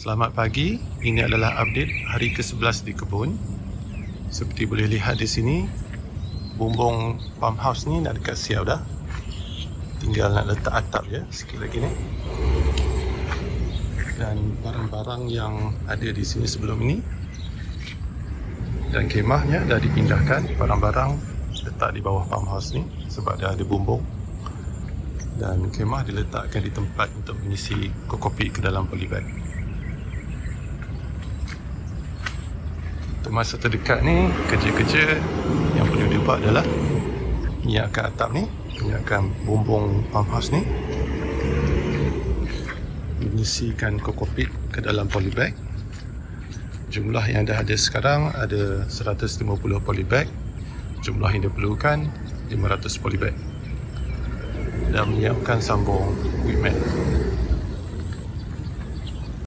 Selamat pagi. Ini adalah update hari ke-11 di kebun. Seperti boleh lihat di sini, bumbung farmhouse ni dah dekat siap dah. Tinggal nak letak atap je sikit lagi ni. Dan barang-barang yang ada di sini sebelum ini dan kemahnya dah dipindahkan. Barang-barang letak di bawah farmhouse ni sebab dah ada bumbung. Dan kemah diletakkan di tempat untuk mengisi kokopit ke dalam polybag. Masa terdekat ni, kerja-kerja yang perlu dibuat adalah menyiapkan atap ni, menyiapkan bumbung farmhouse ni, mengisikan kokopit ke dalam polybag. Jumlah yang dah ada sekarang ada 150 polybag. Jumlah yang diperlukan 500 polybag. Dan menyiapkan sambung mat.